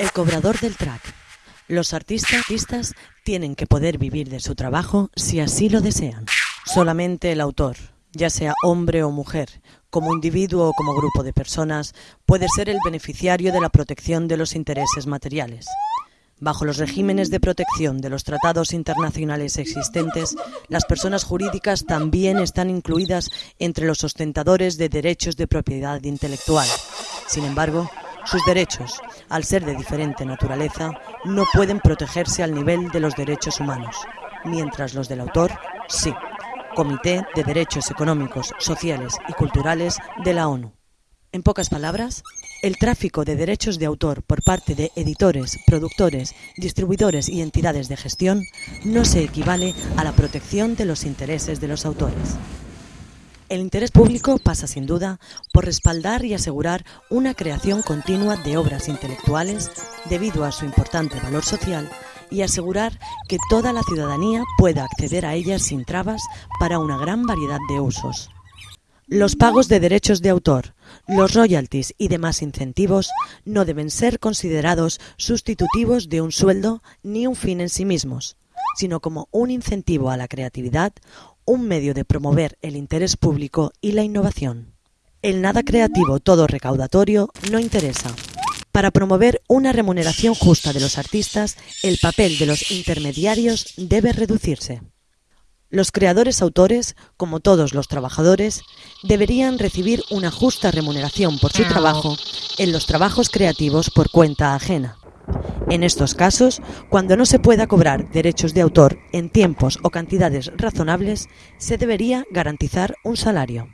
El cobrador del track. Los artistas, tienen que poder vivir de su trabajo si así lo desean. Solamente el autor, ya sea hombre o mujer, como individuo o como grupo de personas, puede ser el beneficiario de la protección de los intereses materiales. Bajo los regímenes de protección de los tratados internacionales existentes, las personas jurídicas también están incluidas entre los ostentadores de derechos de propiedad intelectual. Sin embargo, sus derechos, al ser de diferente naturaleza, no pueden protegerse al nivel de los derechos humanos, mientras los del autor sí. Comité de Derechos Económicos, Sociales y Culturales de la ONU. En pocas palabras, el tráfico de derechos de autor por parte de editores, productores, distribuidores y entidades de gestión no se equivale a la protección de los intereses de los autores. El interés público pasa sin duda por respaldar y asegurar una creación continua de obras intelectuales debido a su importante valor social y asegurar que toda la ciudadanía pueda acceder a ellas sin trabas para una gran variedad de usos. Los pagos de derechos de autor, los royalties y demás incentivos no deben ser considerados sustitutivos de un sueldo ni un fin en sí mismos, sino como un incentivo a la creatividad, un medio de promover el interés público y la innovación. El nada creativo todo recaudatorio no interesa. Para promover una remuneración justa de los artistas, el papel de los intermediarios debe reducirse. Los creadores autores, como todos los trabajadores, deberían recibir una justa remuneración por su trabajo en los trabajos creativos por cuenta ajena. En estos casos, cuando no se pueda cobrar derechos de autor en tiempos o cantidades razonables, se debería garantizar un salario.